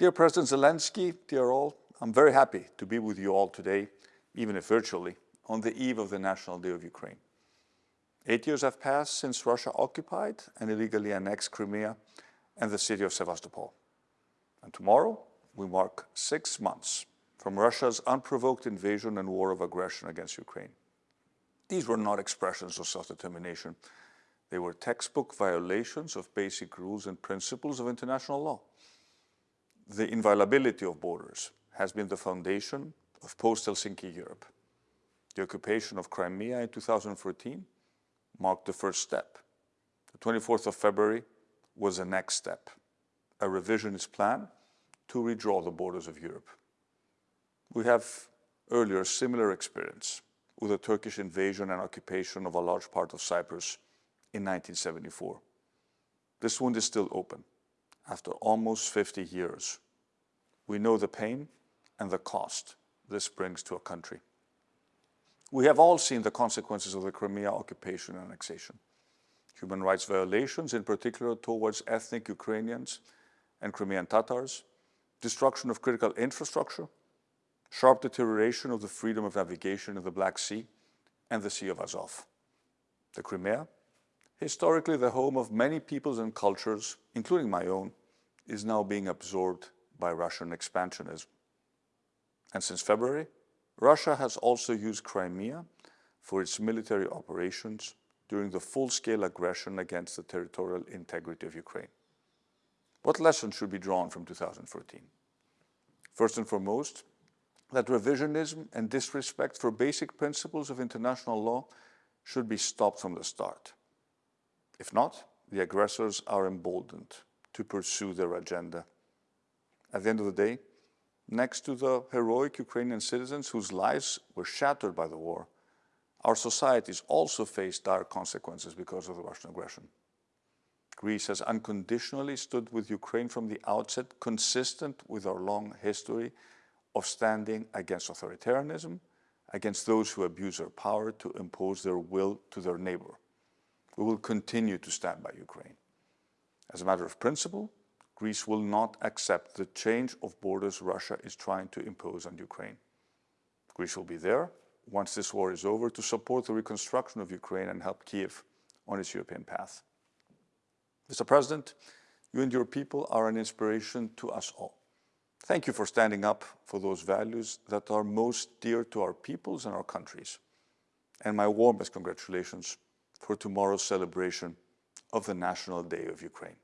Dear President Zelensky, dear all, I'm very happy to be with you all today, even if virtually, on the eve of the National Day of Ukraine. Eight years have passed since Russia occupied and illegally annexed Crimea and the city of Sevastopol. And tomorrow, we mark six months from Russia's unprovoked invasion and war of aggression against Ukraine. These were not expressions of self-determination. They were textbook violations of basic rules and principles of international law. The inviolability of borders has been the foundation of post-Helsinki Europe. The occupation of Crimea in 2014 marked the first step. The 24th of February was the next step, a revisionist plan to redraw the borders of Europe. We have earlier similar experience with the Turkish invasion and occupation of a large part of Cyprus in 1974. This wound is still open after almost 50 years. We know the pain and the cost this brings to a country. We have all seen the consequences of the Crimea occupation and annexation. Human rights violations, in particular towards ethnic Ukrainians and Crimean Tatars, destruction of critical infrastructure, sharp deterioration of the freedom of navigation in the Black Sea and the Sea of Azov. The Crimea, historically the home of many peoples and cultures, including my own, is now being absorbed by Russian expansionism. And since February, Russia has also used Crimea for its military operations during the full-scale aggression against the territorial integrity of Ukraine. What lessons should be drawn from 2014? First and foremost, that revisionism and disrespect for basic principles of international law should be stopped from the start. If not, the aggressors are emboldened to pursue their agenda. At the end of the day, next to the heroic Ukrainian citizens whose lives were shattered by the war, our societies also face dire consequences because of the Russian aggression. Greece has unconditionally stood with Ukraine from the outset, consistent with our long history of standing against authoritarianism, against those who abuse their power to impose their will to their neighbor. We will continue to stand by Ukraine. As a matter of principle, Greece will not accept the change of borders Russia is trying to impose on Ukraine. Greece will be there once this war is over to support the reconstruction of Ukraine and help Kiev on its European path. Mr. President, you and your people are an inspiration to us all. Thank you for standing up for those values that are most dear to our peoples and our countries. And my warmest congratulations for tomorrow's celebration of the National Day of Ukraine.